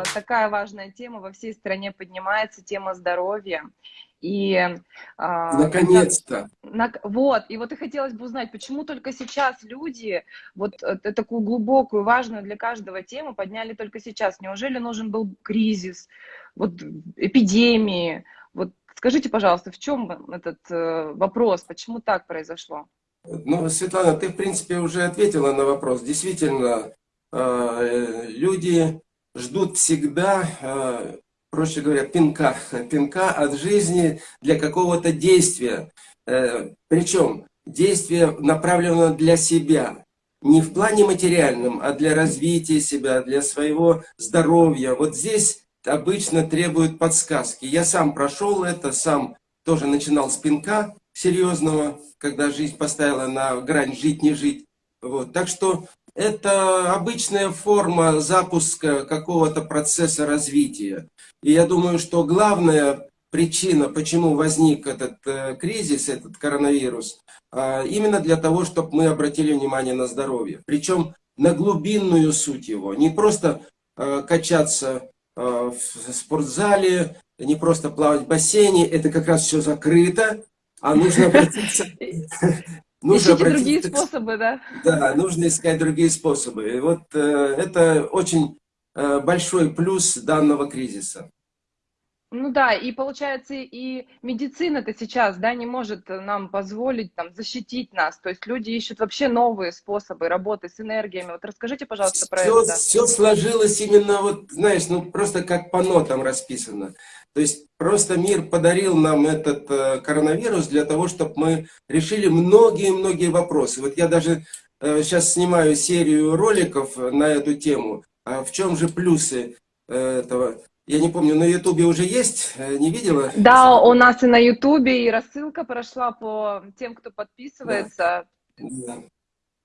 э, такая важная тема во всей стране поднимается, тема здоровья. И, э, Наконец-то. На, вот, и вот и хотелось бы узнать, почему только сейчас люди вот э, такую глубокую, важную для каждого тему подняли только сейчас? Неужели нужен был кризис, вот эпидемии? Вот скажите, пожалуйста, в чем этот э, вопрос, почему так произошло? Ну, Светлана, ты, в принципе, уже ответила на вопрос. Действительно, люди ждут всегда, э, проще говоря, пинка, пинка от жизни для какого-то действия. Э, причем действие направлено для себя. Не в плане материальном, а для развития себя, для своего здоровья. Вот здесь обычно требуют подсказки. Я сам прошел это, сам тоже начинал с пинка серьезного, когда жизнь поставила на грань жить-не жить. Вот. Так что это обычная форма запуска какого-то процесса развития. И я думаю, что главная причина, почему возник этот э, кризис, этот коронавирус, э, именно для того, чтобы мы обратили внимание на здоровье. Причем на глубинную суть его. Не просто э, качаться в спортзале, не просто плавать в бассейне, это как раз все закрыто, а нужно обратиться... Нужно Ищите другие способы, да? Да, нужно искать другие способы. И вот э, это очень э, большой плюс данного кризиса. Ну да, и получается, и медицина-то сейчас, да, не может нам позволить там защитить нас. То есть люди ищут вообще новые способы работы с энергиями. Вот расскажите, пожалуйста, про все, это. Все сложилось именно вот, знаешь, ну просто как по нотам расписано. То есть просто мир подарил нам этот э, коронавирус для того, чтобы мы решили многие-многие вопросы. Вот я даже э, сейчас снимаю серию роликов на эту тему. А в чем же плюсы э, этого? Я не помню, на Ютубе уже есть? Э, не видела? Да, у нас и на Ютубе, и рассылка прошла по тем, кто подписывается. Да.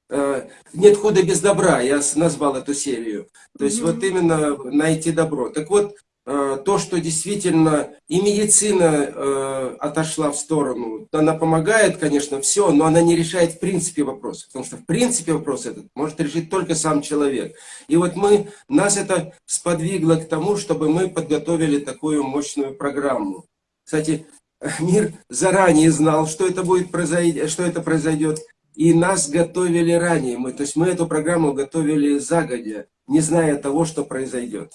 Да. Нет худа без добра, я назвал эту серию. То есть mm -hmm. вот именно найти добро. Так вот, Э, то, что действительно и медицина э, отошла в сторону, она помогает, конечно, все, но она не решает в принципе вопрос. Потому что в принципе вопрос этот может решить только сам человек. И вот мы, нас это сподвигло к тому, чтобы мы подготовили такую мощную программу. Кстати, мир заранее знал, что это будет произойдет, что это произойдет, и нас готовили ранее. Мы, то есть мы эту программу готовили загодя, не зная того, что произойдет.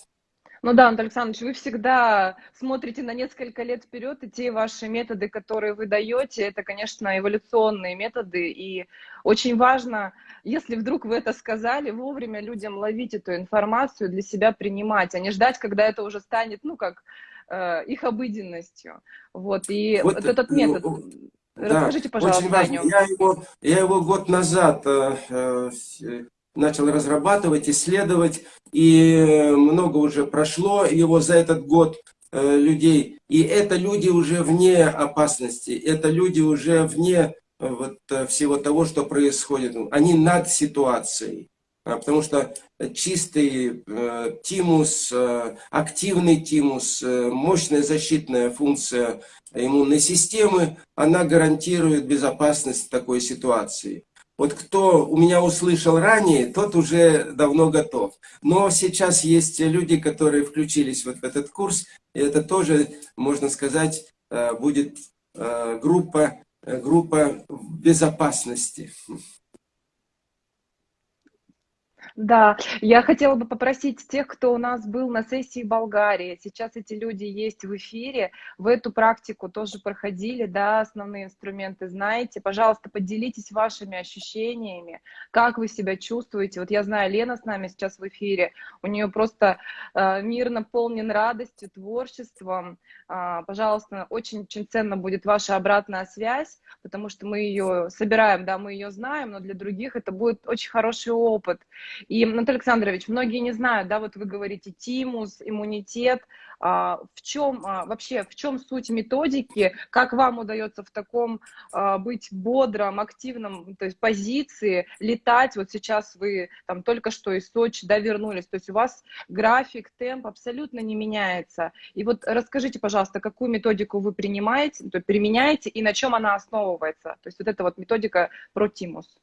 Ну да, Антон Александрович, вы всегда смотрите на несколько лет вперед, и те ваши методы, которые вы даете, это, конечно, эволюционные методы, и очень важно, если вдруг вы это сказали, вовремя людям ловить эту информацию, для себя принимать, а не ждать, когда это уже станет, ну, как э, их обыденностью. Вот, и вот, вот этот метод... Ну, Расскажите, да, пожалуйста, очень важно. Я его, я его год назад э, э, начал разрабатывать, исследовать, и много уже прошло его за этот год э, людей. И это люди уже вне опасности, это люди уже вне э, вот, э, всего того, что происходит. Они над ситуацией. А, потому что чистый э, тимус, э, активный тимус, э, мощная защитная функция иммунной системы, она гарантирует безопасность такой ситуации. Вот кто у меня услышал ранее, тот уже давно готов. Но сейчас есть люди, которые включились вот в этот курс, и это тоже, можно сказать, э, будет э, группа, группа безопасности. Да, я хотела бы попросить тех, кто у нас был на сессии Болгарии, сейчас эти люди есть в эфире, в эту практику тоже проходили, да, основные инструменты знаете. Пожалуйста, поделитесь вашими ощущениями, как вы себя чувствуете. Вот я знаю, Лена с нами сейчас в эфире, у нее просто э, мир наполнен радостью, творчеством. Э, пожалуйста, очень-очень ценно будет ваша обратная связь, потому что мы ее собираем, да, мы ее знаем, но для других это будет очень хороший опыт. И, Анатолий Александрович, многие не знают, да, вот вы говорите тимус, иммунитет, а, в чем а, вообще, в чем суть методики, как вам удается в таком а, быть бодром, активном, то есть позиции, летать, вот сейчас вы там только что из Сочи, да, вернулись, то есть у вас график, темп абсолютно не меняется. И вот расскажите, пожалуйста, какую методику вы принимаете, то применяете и на чем она основывается, то есть вот эта вот методика про тимус.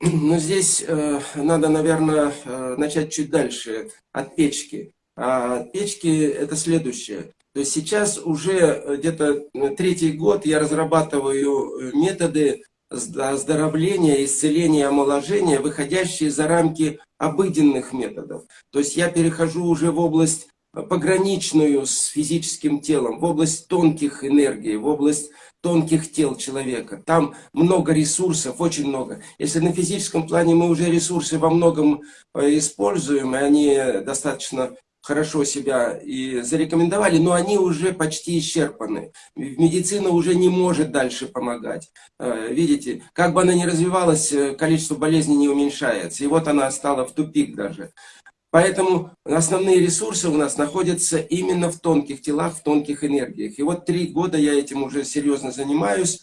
Ну, здесь э, надо, наверное, э, начать чуть дальше, от печки. А печки это следующее. То есть сейчас уже где-то третий год я разрабатываю методы оздоровления, исцеления, омоложения, выходящие за рамки обыденных методов. То есть я перехожу уже в область пограничную с физическим телом, в область тонких энергий, в область тонких тел человека. Там много ресурсов, очень много. Если на физическом плане мы уже ресурсы во многом э, используем, и они достаточно хорошо себя и зарекомендовали, но они уже почти исчерпаны. Медицина уже не может дальше помогать. Э, видите, как бы она ни развивалась, э, количество болезней не уменьшается. И вот она стала в тупик даже. Поэтому основные ресурсы у нас находятся именно в тонких телах, в тонких энергиях. И вот три года я этим уже серьезно занимаюсь,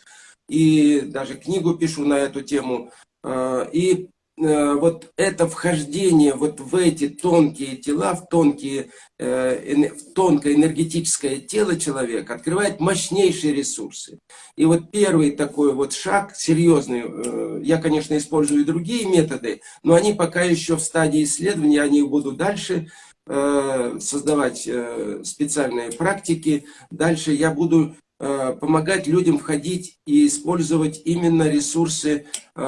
и даже книгу пишу на эту тему. Э, и вот это вхождение вот в эти тонкие тела, в, тонкие, э, в тонкое энергетическое тело человека открывает мощнейшие ресурсы. И вот первый такой вот шаг серьезный, э, я, конечно, использую и другие методы, но они пока еще в стадии исследования, они будут дальше создавать специальные практики. Дальше я буду Э, помогать людям входить и использовать именно ресурсы э,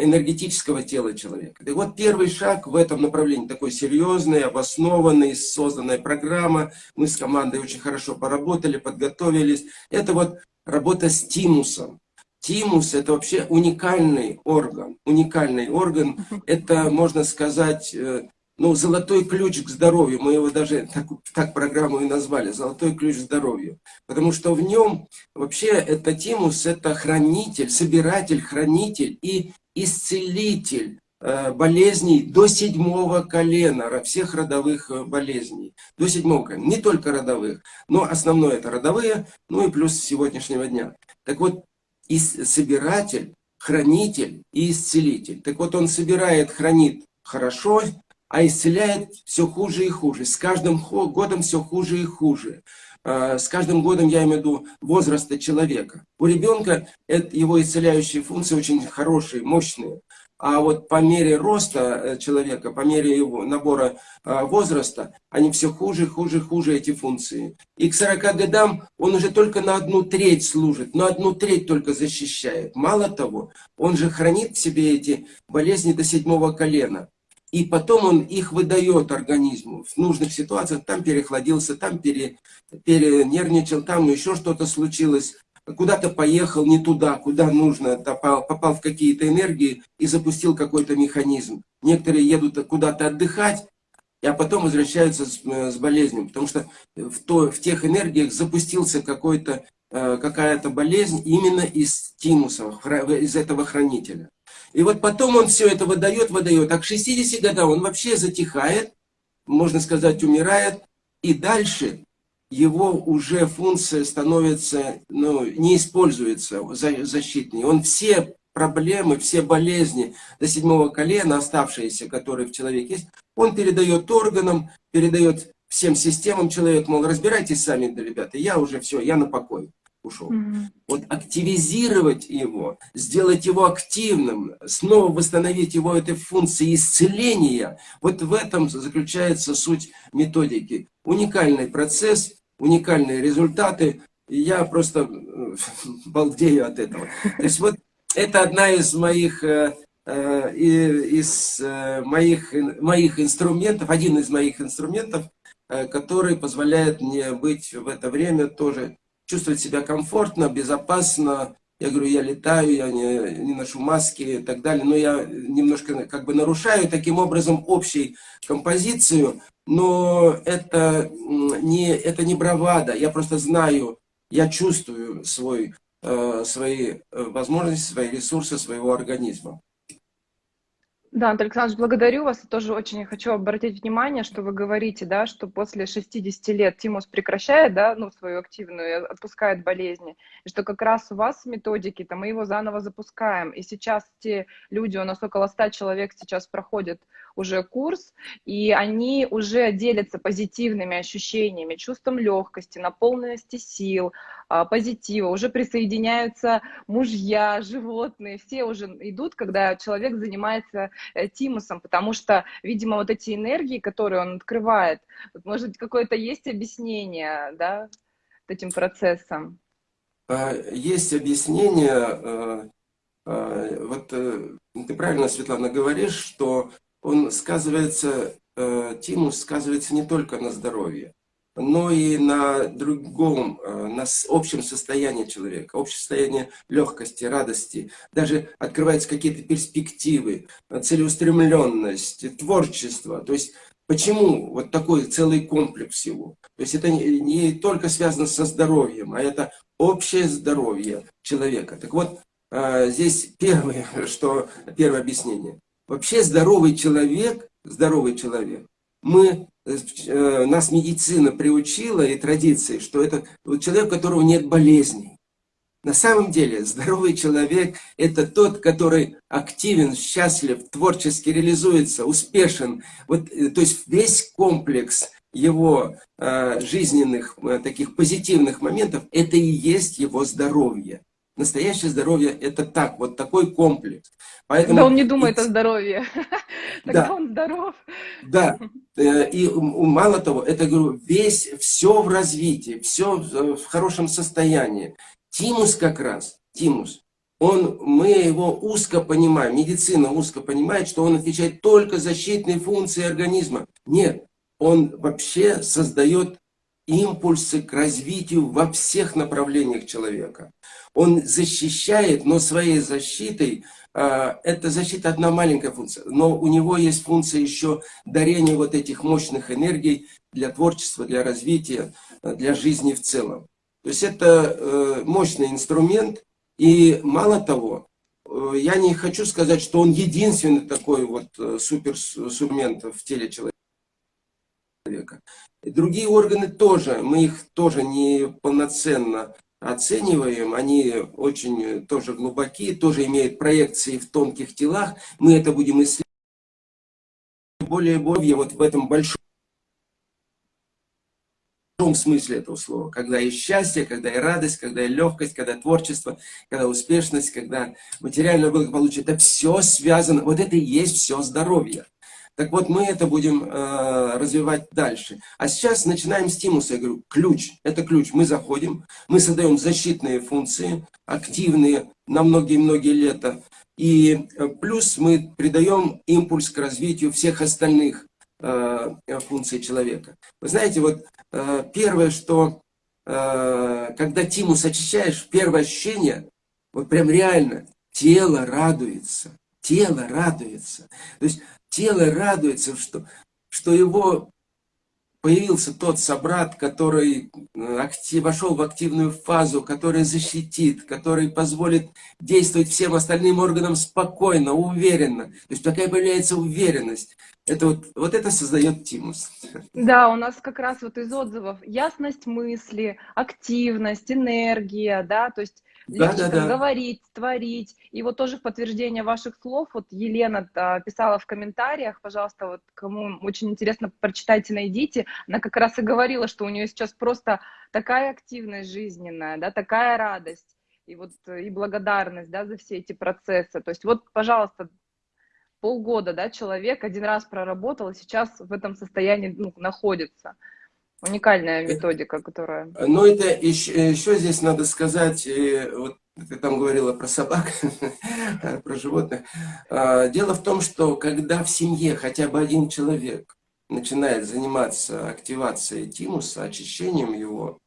энергетического тела человека. И вот первый шаг в этом направлении, такой серьезный, обоснованный, созданная программа. Мы с командой очень хорошо поработали, подготовились. Это вот работа с тимусом. Тимус – это вообще уникальный орган. Уникальный орган – это, можно сказать, э, ну, золотой ключ к здоровью, мы его даже так, так программу и назвали, золотой ключ к здоровью. Потому что в нем вообще это тимус, это хранитель, собиратель, хранитель и исцелитель э, болезней до седьмого колена, всех родовых э, болезней. До седьмого колена, не только родовых, но основное это родовые, ну и плюс сегодняшнего дня. Так вот, и собиратель, хранитель и исцелитель. Так вот, он собирает, хранит хорошо, а исцеляет все хуже и хуже. С каждым годом все хуже и хуже. А, с каждым годом, я имею в виду, возраста человека. У ребенка его исцеляющие функции очень хорошие, мощные. А вот по мере роста э, человека, по мере его набора а, возраста, они все хуже, хуже, хуже эти функции. И к 40 годам он уже только на одну треть служит, на одну треть только защищает. Мало того, он же хранит в себе эти болезни до седьмого колена и потом он их выдает организму в нужных ситуациях. Там перехладился, там пере, перенервничал, там еще что-то случилось. Куда-то поехал не туда, куда нужно, попал, попал в какие-то энергии и запустил какой-то механизм. Некоторые едут куда-то отдыхать, а потом возвращаются с, с болезнью, потому что в, то, в тех энергиях запустился какой-то э, какая-то болезнь именно из тимуса, из этого хранителя. И вот потом он все это выдает, выдает. А к 60 годам он вообще затихает, можно сказать, умирает. И дальше его уже функция становится, ну, не используется защитной. Он все проблемы, все болезни до седьмого колена, оставшиеся, которые в человеке есть, он передает органам, передает всем системам человека, мол, разбирайтесь сами, ребята, я уже все, я на покой ушел. Mm -hmm. Вот активизировать его, сделать его активным, снова восстановить его этой функции исцеления, вот в этом заключается суть методики. Уникальный процесс, уникальные результаты, и я просто э, балдею от этого. То есть вот это одна из моих э, э, из моих, моих инструментов, один из моих инструментов, который позволяет мне быть в это время тоже чувствовать себя комфортно, безопасно. Я говорю, я летаю, я не, не ношу маски и так далее. Но я немножко как бы нарушаю таким образом общей композицию. Но это не, это не бравада. Я просто знаю, я чувствую свой, э, свои э, возможности, свои ресурсы своего организма. Да, Антон Александрович, благодарю вас. Я тоже очень хочу обратить внимание, что вы говорите, да, что после 60 лет тимус прекращает, да, ну, свою активную, отпускает болезни, и что как раз у вас методики, там, мы его заново запускаем. И сейчас те люди, у нас около 100 человек сейчас проходят уже курс, и они уже делятся позитивными ощущениями, чувством легкости, наполненности сил, а, позитива, уже присоединяются мужья, животные, все уже идут, когда человек занимается э, тимусом, потому что, видимо, вот эти энергии, которые он открывает, может, какое-то есть объяснение, да, этим процессом? А, есть объяснение, э, э, вот ты правильно, Светлана, говоришь, что он сказывается, тимус сказывается не только на здоровье, но и на другом, э, на общем состоянии человека, общее состояние легкости, радости. Даже открываются какие-то перспективы, целеустремленность, творчество. То есть почему вот такой целый комплекс всего? То есть это не, не только связано со здоровьем, а это общее здоровье человека. Так вот, э, здесь первое, что, первое объяснение. Вообще здоровый человек, здоровый человек, мы Э, нас медицина приучила и традиции, что это человек, у которого нет болезней. На самом деле здоровый человек – это тот, который активен, счастлив, творчески реализуется, успешен. Вот, э, то есть весь комплекс его э, жизненных, э, таких позитивных моментов – это и есть его здоровье. Настоящее здоровье – это так, вот такой комплекс. Поэтому... Да он не думает о здоровье, тогда он здоров. Да, э, и мало того, это, говорю, весь, все в развитии, все в хорошем состоянии. Тимус как раз, Тимус, он, мы его узко понимаем, медицина узко понимает, что он отвечает только за защитные функции организма. Нет, он вообще создает импульсы к развитию во всех направлениях человека. Он защищает, но своей защитой, э, это защита одна маленькая функция, но у него есть функция еще дарения вот этих мощных энергий для творчества, для развития, э, для жизни в целом. То есть это э, мощный инструмент, и мало того, я не хочу сказать, что он единственный такой вот суперинструмент в теле человека человека. Другие органы тоже, мы их тоже не полноценно оцениваем, они очень тоже глубокие, тоже имеют проекции в тонких телах. Мы это будем исследовать более более вот в этом большом смысле этого слова. Когда и счастье, когда и радость, когда и легкость, когда творчество, когда успешность, когда материальное благополучие. Это все связано, вот это и есть все здоровье. Так вот, мы это будем э, развивать дальше. А сейчас начинаем стимусы. Я говорю, ключ. Это ключ. Мы заходим, мы создаем защитные функции, активные на многие-многие лета. И э, плюс мы придаем импульс к развитию всех остальных э, функций человека. Вы знаете, вот э, первое, что э, когда тимус очищаешь, первое ощущение, вот прям реально, тело радуется. Тело радуется. То есть тело радуется, что, что его появился тот собрат, который э, актив, вошел в активную фазу, который защитит, который позволит действовать всем остальным органам спокойно, уверенно. То есть такая появляется уверенность. Это вот, вот это создает тимус. Да, у нас как раз вот из отзывов ясность мысли, активность, энергия, да, то есть да, да, да. говорить, творить. И вот тоже в подтверждение ваших слов, вот Елена а, писала в комментариях, пожалуйста, вот кому очень интересно, прочитайте, найдите. Она как раз и говорила, что у нее сейчас просто такая активность жизненная, да, такая радость и вот и благодарность, да, за все эти процессы. То есть вот, пожалуйста, полгода, да, человек один раз проработал, и сейчас в этом состоянии ну, находится. Уникальная э, методика, которая... Ну, это еще, еще здесь надо сказать, э, вот ты там говорила про собак, про животных. А, дело в том, что когда в семье хотя бы один человек начинает заниматься активацией тимуса, очищением его,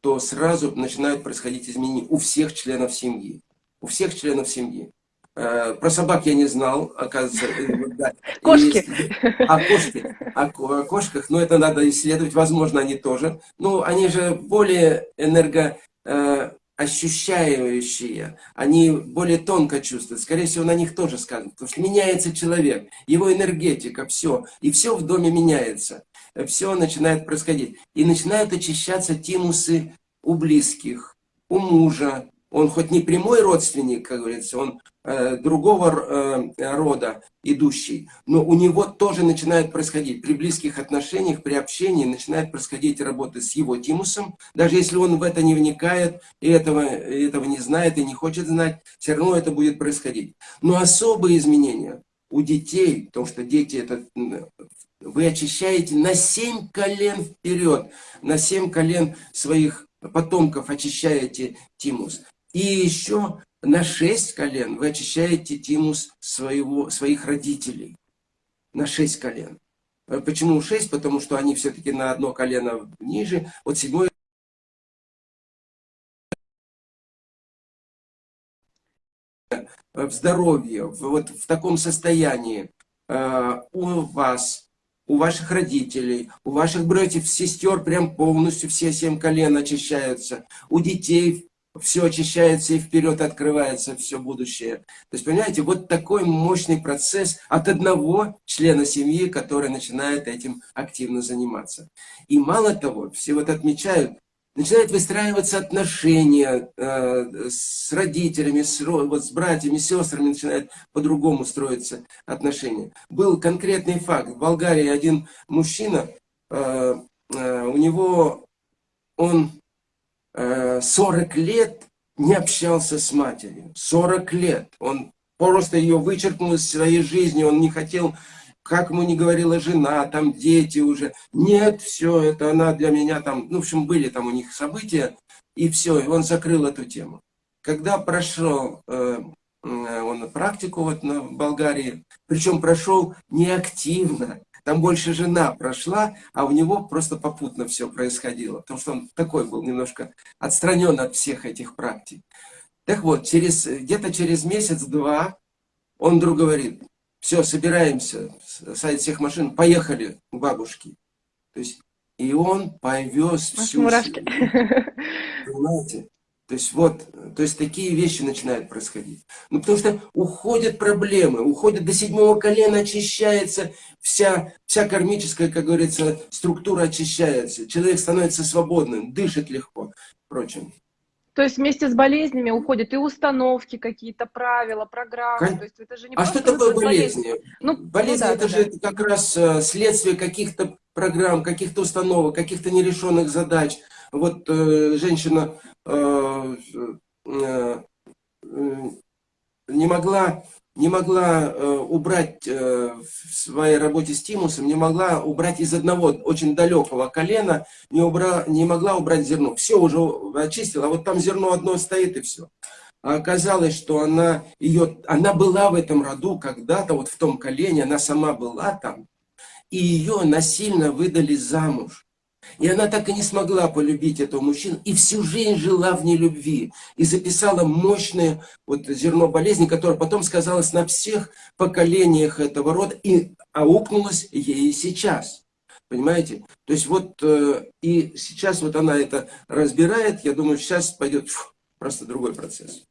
то сразу начинают происходить изменения у всех членов семьи. У всех членов семьи. Э, про собак я не знал, оказывается. Да. Кошки. А кошки. О кошках, но это надо исследовать, возможно, они тоже. Ну, они же более энерго... Э, они более тонко чувствуют, скорее всего, на них тоже сказано, потому что меняется человек, его энергетика, все, и все в доме меняется, все начинает происходить. И начинают очищаться тимусы у близких, у мужа, он хоть не прямой родственник, как говорится, он э, другого э, рода идущий, но у него тоже начинает происходить, при близких отношениях, при общении начинает происходить работа с его тимусом, даже если он в это не вникает, и этого, этого не знает, и не хочет знать, все равно это будет происходить. Но особые изменения у детей, потому что дети это вы очищаете на семь колен вперед, на семь колен своих потомков очищаете тимус. И еще на шесть колен вы очищаете тимус своего, своих родителей. На шесть колен. Э, почему шесть? Потому что они все-таки на одно колено ниже. Вот седьмой в здоровье, вот в таком состоянии э, у вас, у ваших родителей, у ваших братьев, сестер прям полностью все семь колен очищаются, у детей все очищается и вперед открывается все будущее. То есть, понимаете, вот такой мощный процесс от одного члена семьи, который начинает этим активно заниматься. И мало того, все вот отмечают, начинают выстраиваться отношения э, с родителями, с, вот, с братьями, сестрами, начинают по-другому строиться отношения. Был конкретный факт. В Болгарии один мужчина, э, э, у него, он 40 э, лет не общался с матерью. 40 лет. Он просто ее вычеркнул из своей жизни. Он не хотел, как ему не говорила жена, там дети уже. Нет, все, это она для меня там... Ну, в общем, были там у них события. И все, и он закрыл эту тему. Когда прошел э, э он практику вот на Болгарии, причем прошел неактивно, там больше жена прошла, а у него просто попутно все происходило. Потому что он такой был немножко отстранен от всех этих практик. Так вот, через где-то через месяц-два он вдруг говорит, все, собираемся, садит всех машин, поехали к бабушке. То есть, и он повез всю Мурашки. Понимаете? То есть вот, то есть такие вещи начинают происходить. Ну потому что уходят проблемы, уходят до седьмого колена, очищается вся, вся кармическая, как говорится, структура очищается. Человек становится свободным, дышит легко, прочим. То есть вместе с болезнями уходят и установки какие-то, правила, программы. Кон... То есть это же не а что такое болезни? Болезнь, ну, болезнь ну, да, это да, же да. как раз э, следствие каких-то программ, каких-то установок, каких-то нерешенных задач. Вот э, женщина не могла, не могла э, убрать в своей работе с тимусом, не могла убрать из одного очень далекого колена, не, убра, не могла убрать зерно. Все уже очистила, а вот там зерно одно стоит и все. А оказалось, что она, ее, она была в этом роду когда-то, вот в том колене, она сама была там, и ее насильно выдали замуж. И она так и не смогла полюбить этого мужчину, и всю жизнь жила в нелюбви. И записала мощное вот зерно болезни, которое потом сказалось на всех поколениях этого рода, и аукнулось ей сейчас. Понимаете? То есть вот, э, и сейчас вот она это разбирает, я думаю, сейчас пойдет фу, просто другой процесс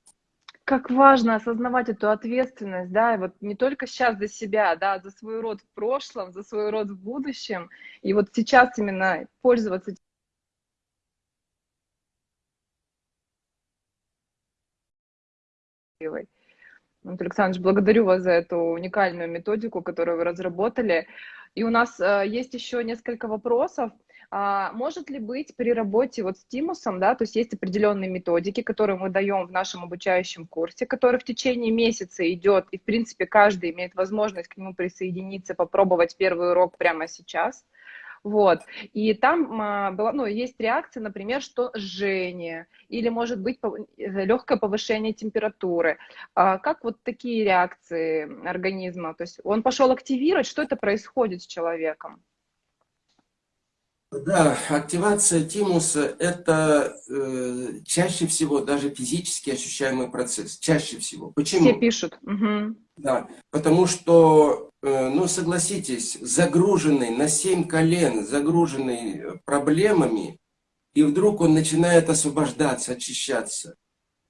как важно осознавать эту ответственность, да, и вот не только сейчас за себя, да, за свой род в прошлом, за свой род в будущем, и вот сейчас именно пользоваться Вот, Александр, благодарю вас за эту уникальную методику, которую вы разработали. И у нас э, есть еще несколько вопросов. А, может ли быть при работе вот с тимусом, да, то есть есть определенные методики, которые мы даем в нашем обучающем курсе, который в течение месяца идет, и в принципе каждый имеет возможность к нему присоединиться, попробовать первый урок прямо сейчас. Вот. И там а, была, ну, есть реакция, например, что жжение или, может быть, легкое повышение температуры. А как вот такие реакции организма? То есть он пошел активировать, что это происходит с человеком? Да, активация тимуса – это э, чаще всего даже физически ощущаемый процесс. Чаще всего. Почему? Все пишут. Угу. Да, потому что, э, ну согласитесь, загруженный на семь колен, загруженный проблемами, и вдруг он начинает освобождаться, очищаться.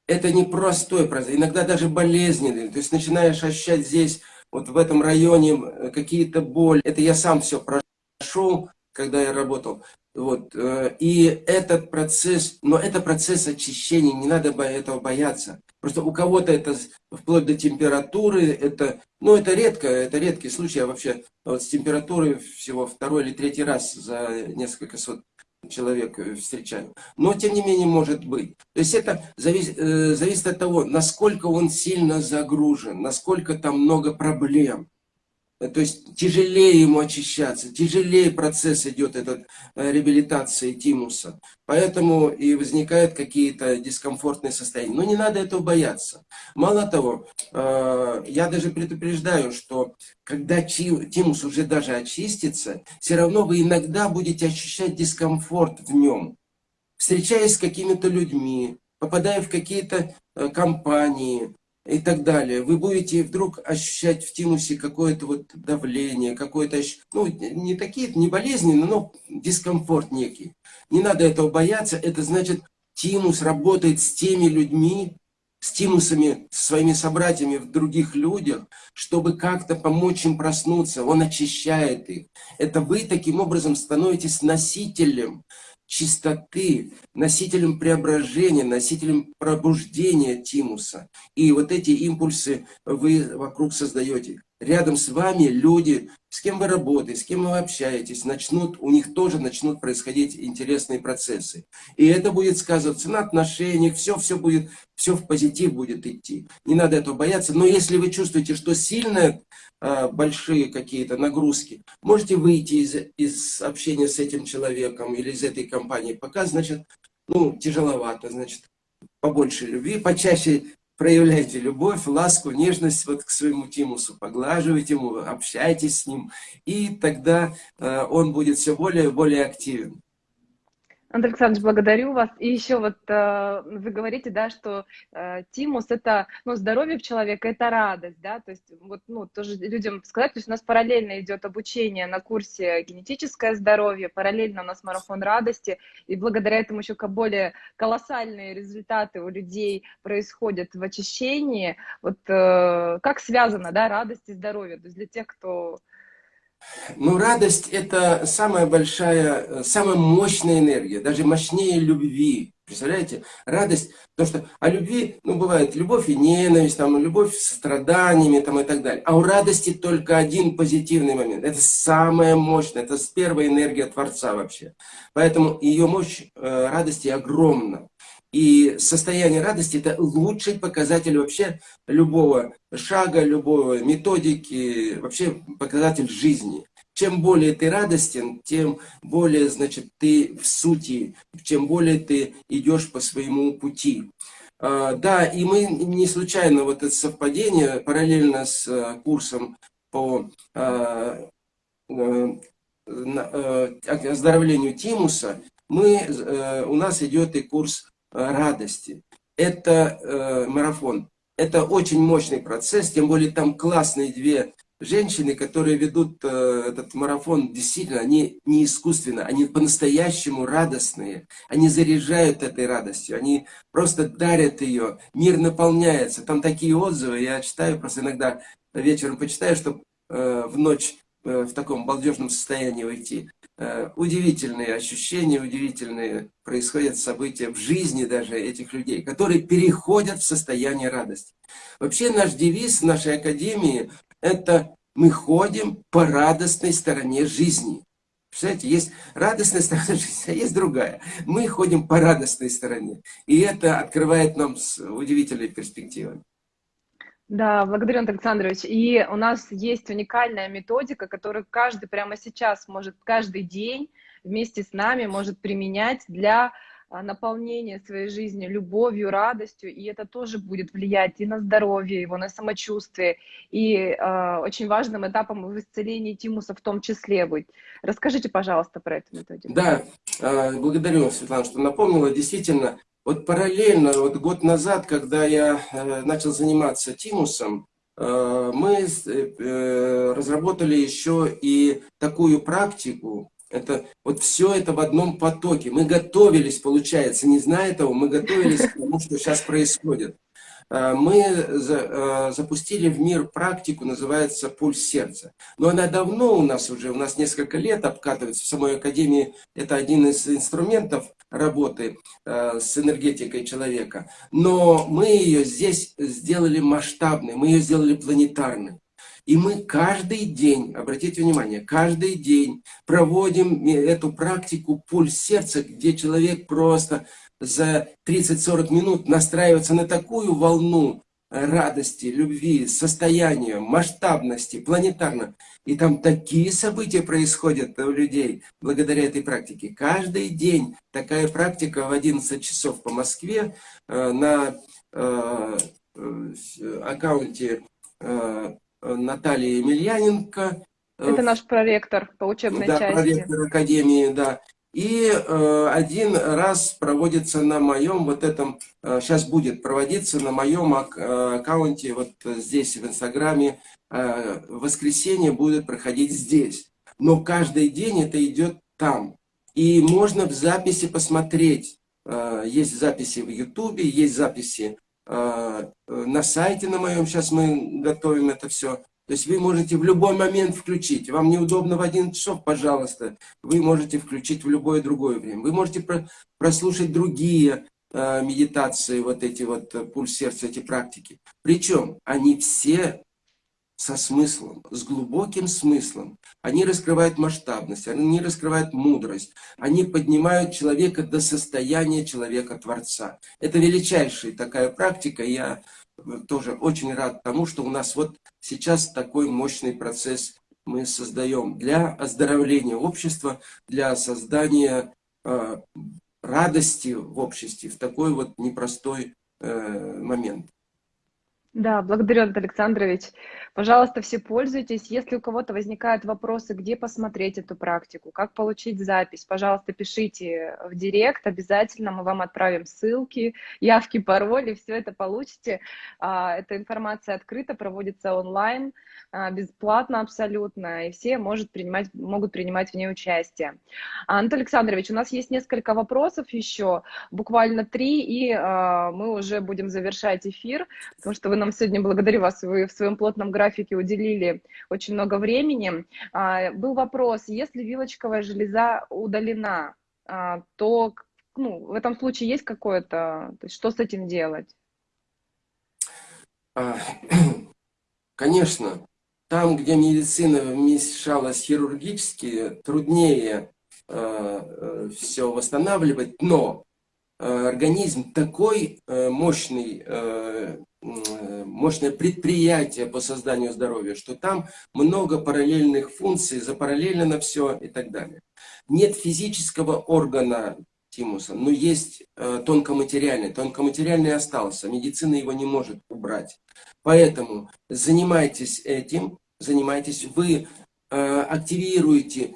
Это не простой процесс, иногда даже болезненный. То есть начинаешь ощущать здесь, вот в этом районе, э, какие-то боли. Это я сам все прошел, когда я работал. Вот. Э, и этот процесс, но это процесс очищения, не надо этого бояться. Просто у кого-то это вплоть до температуры, это, ну это редко, это редкий случай, я вообще вот с температурой всего второй или третий раз за несколько сот человек э, встречаю. Но тем не менее может быть. То есть это зависит, э, зависит от того, насколько он сильно загружен, насколько там много проблем. То есть тяжелее ему очищаться, тяжелее процесс идет этот э, реабилитации тимуса. Поэтому и возникают какие-то дискомфортные состояния. Но не надо этого бояться. Мало того, э, я даже предупреждаю, что когда тимус уже даже очистится, все равно вы иногда будете ощущать дискомфорт в нем. Встречаясь с какими-то людьми, попадая в какие-то э, компании, и так далее. Вы будете вдруг ощущать в тимусе какое-то вот давление, какое-то, ну, не такие, не болезненные, но дискомфорт некий. Не надо этого бояться, это значит, тимус работает с теми людьми, с тимусами, с своими собратьями в других людях, чтобы как-то помочь им проснуться. Он очищает их. Это вы таким образом становитесь носителем чистоты, носителем преображения, носителем пробуждения тимуса. И вот эти импульсы вы вокруг создаете. Рядом с вами люди, с кем вы работаете, с кем вы общаетесь, начнут, у них тоже начнут происходить интересные процессы. И это будет сказываться на отношениях, все, все будет, все в позитив будет идти. Не надо этого бояться. Но если вы чувствуете, что сильно а, большие какие-то нагрузки, можете выйти из, из общения с этим человеком или из этой компании. Пока, значит, ну, тяжеловато, значит, побольше любви, почаще проявляйте любовь, ласку, нежность вот к своему тимусу, поглаживайте ему, общайтесь с ним, и тогда э, он будет все более и более активен. Андрей Александрович, благодарю вас. И еще вот э, вы говорите, да, что э, тимус это, ну, здоровье человека, это радость, да, то есть вот, ну, тоже людям сказать, то есть у нас параллельно идет обучение на курсе генетическое здоровье, параллельно у нас марафон радости, и благодаря этому еще более колоссальные результаты у людей происходят в очищении. Вот э, как связано, да, радость и здоровье, то есть для тех, кто ну, радость – это самая большая, самая мощная энергия, даже мощнее любви. Представляете? Радость, потому что о любви, ну, бывает любовь и ненависть, там, любовь с страданиями там, и так далее. А у радости только один позитивный момент. Это самая мощная, это первая энергия Творца вообще. Поэтому ее мощь э, радости огромна. И состояние радости – это лучший показатель вообще любого шага, любой методики, вообще показатель жизни. Чем более ты радостен, тем более, значит, ты в сути, чем более ты идешь по своему пути. А, да, и мы не случайно вот это совпадение параллельно с э, курсом по а, э, э, оздоровлению тимуса, мы, у нас идет и курс радости. Это э, марафон. Это очень мощный процесс, тем более там классные две женщины, которые ведут э, этот марафон, действительно, они не искусственно, они по-настоящему радостные. Они заряжают этой радостью, они просто дарят ее, мир наполняется. Там такие отзывы, я читаю, просто иногда вечером почитаю, чтобы э, в ночь э, в таком балдежном состоянии уйти. Э, удивительные ощущения, удивительные происходят события в жизни даже этих людей, которые переходят в состояние радости. Вообще наш девиз нашей академии – это «Мы ходим по радостной стороне жизни». Представляете, есть радостная сторона жизни, а есть другая. Мы ходим по радостной стороне. И это открывает нам удивительные перспективы. Да, благодарю, Антон Александрович. И у нас есть уникальная методика, которую каждый прямо сейчас может каждый день вместе с нами может применять для а, наполнения своей жизни любовью, радостью, и это тоже будет влиять и на здоровье его, на самочувствие, и э, очень важным этапом в исцелении тимуса в том числе быть. Расскажите, пожалуйста, про эту методику. Да, э, благодарю, Светлана, что напомнила. Действительно, вот параллельно, вот год назад, когда я э, начал заниматься тимусом, э, мы э, разработали еще и такую практику, Это, вот все это в одном потоке. Мы готовились, получается, не зная этого, мы готовились к тому, что сейчас происходит. Мы запустили в мир практику, называется «Пульс сердца». Но она давно у нас уже, у нас несколько лет обкатывается. В самой Академии это один из инструментов работы э, с энергетикой человека. Но мы ее здесь сделали масштабной, мы ее сделали планетарной. И мы каждый день, обратите внимание, каждый день проводим эту практику пульс сердца, где человек просто за 30-40 минут настраивается на такую волну радости, любви, состояния, масштабности, планетарно. И там такие события происходят у людей благодаря этой практике. Каждый день такая практика в 11 часов по Москве э, на э, э, аккаунте Натальи Емельяненко. Это наш проректор по учебной да, части. проректор Академии, да. И э, один раз проводится на моем вот этом, э, сейчас будет проводиться на моем ак э, аккаунте, вот здесь в Инстаграме, э, воскресенье будет проходить здесь. Но каждый день это идет там. И можно в записи посмотреть. Э, есть записи в Ютубе, есть записи э, на сайте на моем, сейчас мы готовим это все. То есть вы можете в любой момент включить. Вам неудобно в один часов, пожалуйста, вы можете включить в любое другое время. Вы можете прослушать другие э, медитации, вот эти вот э, пульс сердца, эти практики. Причем они все со смыслом, с глубоким смыслом. Они раскрывают масштабность, они раскрывают мудрость, они поднимают человека до состояния человека-творца. Это величайшая такая практика. Я тоже очень рад тому, что у нас вот сейчас такой мощный процесс мы создаем для оздоровления общества, для создания э, радости в обществе в такой вот непростой э, момент. Да, благодарю, Антон Александрович. Пожалуйста, все пользуйтесь. Если у кого-то возникают вопросы, где посмотреть эту практику, как получить запись, пожалуйста, пишите в директ, обязательно мы вам отправим ссылки, явки, пароли, все это получите. А, эта информация открыта, проводится онлайн, а, бесплатно абсолютно, и все может принимать, могут принимать в ней участие. Антон Александрович, у нас есть несколько вопросов еще, буквально три, и а, мы уже будем завершать эфир, потому что вы нам сегодня, благодарю вас, вы в своем плотном графике уделили очень много времени. А, был вопрос, если вилочковая железа удалена, а, то ну, в этом случае есть какое-то, что с этим делать? А, конечно, там, где медицина вмешалась хирургически, труднее э, все восстанавливать, но э, организм такой э, мощный мощное предприятие по созданию здоровья, что там много параллельных функций, запараллелено все и так далее. Нет физического органа тимуса, но есть э, тонкоматериальный. Тонкоматериальный остался, медицина его не может убрать. Поэтому занимайтесь этим, занимайтесь, вы э, активируете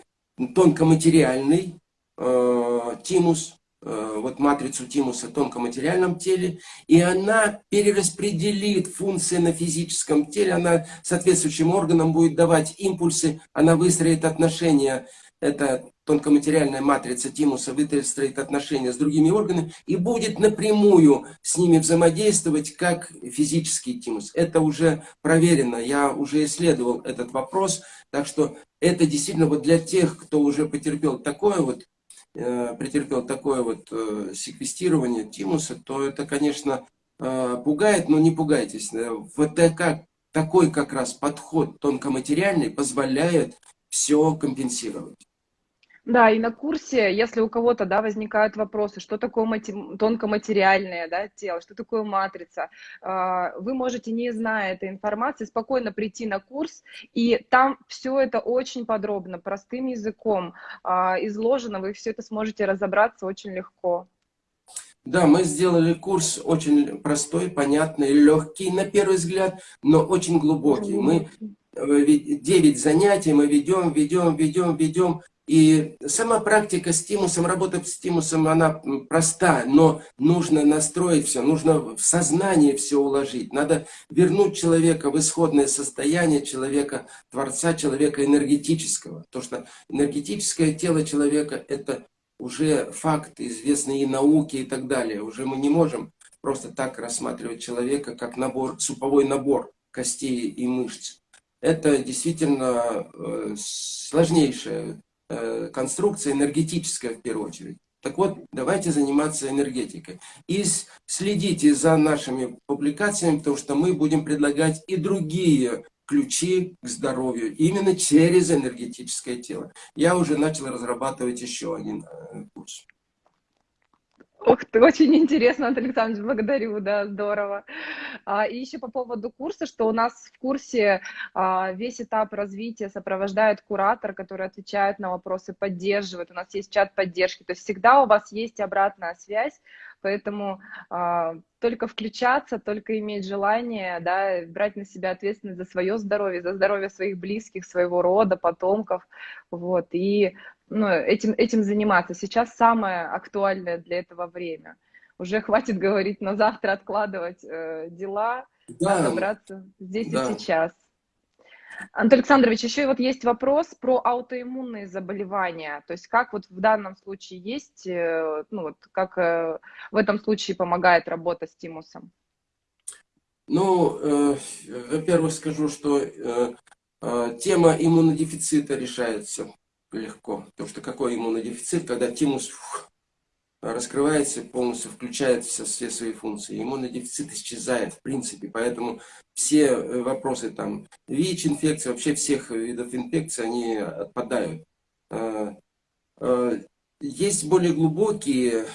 тонкоматериальный э, тимус, вот матрицу тимуса тонкоматериальном теле, и она перераспределит функции на физическом теле, она соответствующим органам будет давать импульсы, она выстроит отношения, это тонкоматериальная матрица тимуса выстроит отношения с другими органами и будет напрямую с ними взаимодействовать, как физический тимус. Это уже проверено, я уже исследовал этот вопрос, так что это действительно вот для тех, кто уже потерпел такое вот Э, претерпел такое вот э, секвестирование тимуса, то это, конечно, э, пугает, но не пугайтесь. Вот как, такой как раз подход тонкоматериальный позволяет все компенсировать. Да, и на курсе, если у кого-то да, возникают вопросы, что такое мати... тонкоматериальное да, тело, что такое матрица, а, вы можете, не зная этой информации, спокойно прийти на курс, и там все это очень подробно, простым языком а, изложено, вы все это сможете разобраться очень легко. Да, мы сделали курс очень простой, понятный, легкий на первый взгляд, но очень глубокий. Мы 9 э, занятий мы ведем, ведем, ведем, ведем, И сама практика с тимусом, работа с тимусом, она проста, но нужно настроить все, нужно в сознание все уложить. Надо вернуть человека в исходное состояние человека, творца, человека энергетического. То, что энергетическое тело человека – это уже факт, известный и науке и так далее. Уже мы не можем просто так рассматривать человека, как набор, суповой набор костей и мышц. Это действительно э, сложнейшая Э, конструкция энергетическая в первую очередь. Так вот, давайте заниматься энергетикой. И следите за нашими публикациями, потому что мы будем предлагать и другие ключи к здоровью именно через энергетическое тело. Я уже начал разрабатывать еще один э, курс. Ух ты, очень интересно, Антон Александрович, благодарю, да, здорово. А, и еще по поводу курса, что у нас в курсе а, весь этап развития сопровождает куратор, который отвечает на вопросы, поддерживает. У нас есть чат поддержки, то есть всегда у вас есть обратная связь, поэтому а, только включаться, только иметь желание, да, брать на себя ответственность за свое здоровье, за здоровье своих близких, своего рода, потомков, вот, и ну, этим, этим заниматься. Сейчас самое актуальное для этого время. Уже хватит говорить на завтра, откладывать э, дела, да. надо браться здесь да. и сейчас. Антон Александрович, еще вот есть вопрос про аутоиммунные заболевания. То есть как вот в данном случае есть, э, ну вот как э, в этом случае помогает работа с тимусом? Ну, э, во-первых, скажу, что э, э, тема иммунодефицита решается легко. Потому что какой иммунодефицит, когда тимус фух, раскрывается, полностью включает все, все свои функции. Иммунодефицит исчезает в принципе, поэтому все э, вопросы там ВИЧ-инфекции, вообще всех видов инфекций, они отпадают. А, а, есть более глубокие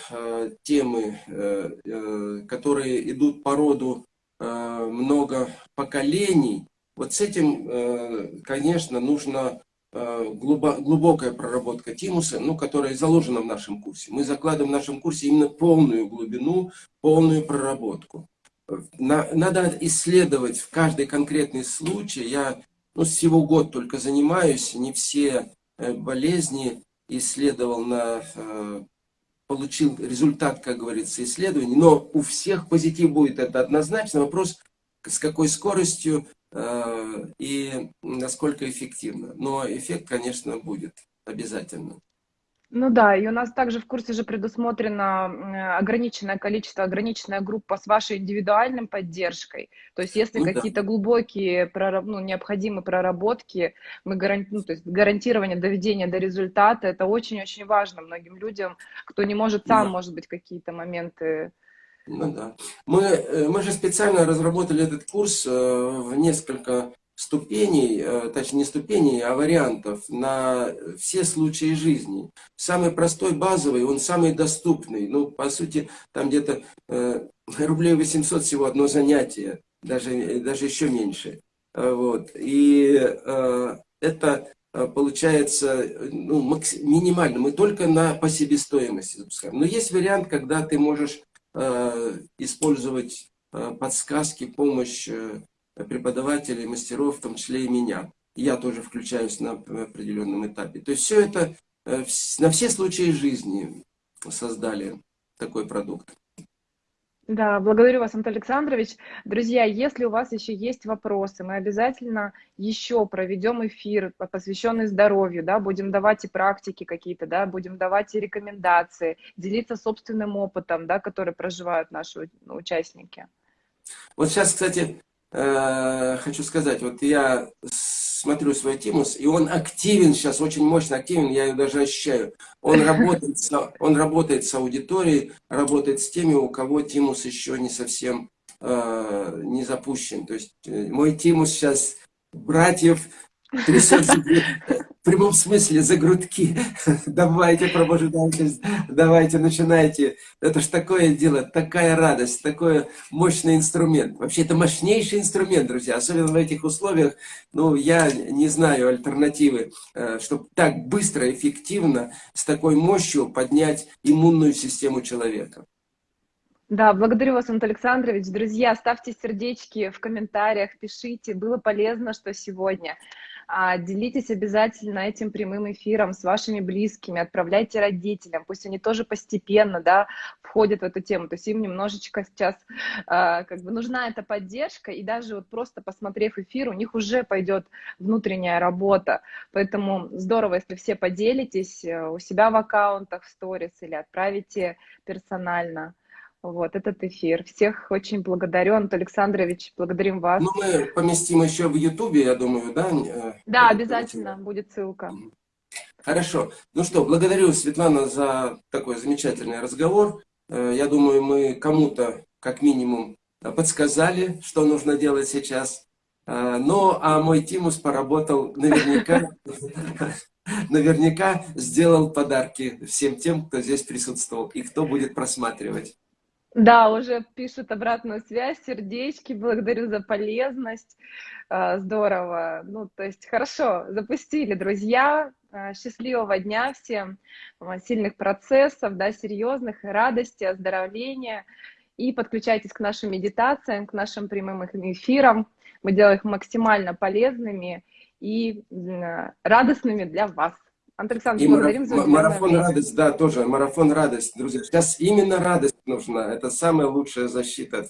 темы, э, которые идут по роду много поколений. Вот с этим, э, конечно, нужно Э, глубокая проработка тимуса, ну, которая заложена в нашем курсе. Мы закладываем в нашем курсе именно полную глубину, полную проработку. Надо исследовать в каждый конкретный случай. Я ну, всего год только занимаюсь, не все э, болезни исследовал на э, получил результат, как говорится, исследований, но у всех позитив будет, это однозначно. Вопрос, с какой скоростью Э, и насколько эффективно. Но эффект, конечно, будет обязательно. Ну да, и у нас также в курсе же предусмотрено ограниченное количество, ограниченная группа с вашей индивидуальной поддержкой. То есть если ну, какие-то да. глубокие, ну, необходимые проработки, мы гаранти... ну, то есть гарантирование доведения до результата, это очень-очень важно многим людям, кто не может сам, да. может быть, какие-то моменты ну да. Мы, э, мы же специально разработали этот курс э, в несколько ступеней, э, точнее не ступеней, а вариантов на все случаи жизни. Самый простой, базовый, он самый доступный. Ну, по сути, там где-то рублей 800 всего одно занятие, даже, даже еще меньше. Вот. И это получается ну, минимально. Мы только на по себестоимости запускаем. Но есть вариант, когда ты можешь использовать э, подсказки, помощь э, преподавателей, мастеров, в том числе и меня. Я тоже включаюсь на определенном этапе. То есть все это на все случаи жизни создали такой продукт. Да, благодарю вас, Антон Александрович. Друзья, если у вас еще есть вопросы, мы обязательно еще проведем эфир, посвященный здоровью, да, будем давать и практики какие-то, да, будем давать и рекомендации, делиться собственным опытом, да, который проживают наши участники. Вот сейчас, кстати, э, хочу сказать, вот я смотрю свой Тимус, и он активен сейчас, очень мощно активен, я ее даже ощущаю. Он работает, он работает с аудиторией, работает с теми, у кого Тимус еще не совсем э, не запущен. То есть э, мой Тимус сейчас братьев трясет в прямом смысле за грудки. Давайте, пробуждайтесь, давайте, начинайте. Это ж такое дело, такая радость, такой мощный инструмент. Вообще, это мощнейший инструмент, друзья, особенно в этих условиях. Ну, я не знаю альтернативы, э, чтобы так быстро, эффективно, с такой мощью поднять иммунную систему человека. Да, благодарю вас, Антон Александрович. Друзья, ставьте сердечки в комментариях, пишите. Было полезно, что сегодня. А, делитесь обязательно этим прямым эфиром с вашими близкими, отправляйте родителям, пусть они тоже постепенно, да, входят в эту тему, то есть им немножечко сейчас а, как бы нужна эта поддержка, и даже вот просто посмотрев эфир, у них уже пойдет внутренняя работа, поэтому здорово, если все поделитесь э, у себя в аккаунтах в сторис или отправите персонально вот этот эфир. Всех очень благодарю, Антон Александрович, благодарим вас. Ну, мы поместим еще в Ютубе, я думаю, да? Да, обязательно будет ссылка. Хорошо. Ну что, благодарю, Светлана, за такой замечательный разговор. Э, я думаю, мы кому-то, как минимум, подсказали, что нужно делать сейчас. Э, ну, а мой Тимус поработал наверняка, наверняка сделал подарки всем тем, кто здесь присутствовал и кто будет просматривать. Да, уже пишут обратную связь, сердечки, благодарю за полезность, а, здорово. Ну, то есть хорошо, запустили, друзья, а, счастливого дня всем, а, сильных процессов, да, серьезных, радости, оздоровления. И подключайтесь к нашим медитациям, к нашим прямым эфирам. Мы делаем их максимально полезными и радостными для вас. Антон Александрович, благодарим за Марафон радость, да, тоже, марафон радость, друзья. Сейчас именно радость нужна, это самая лучшая защита.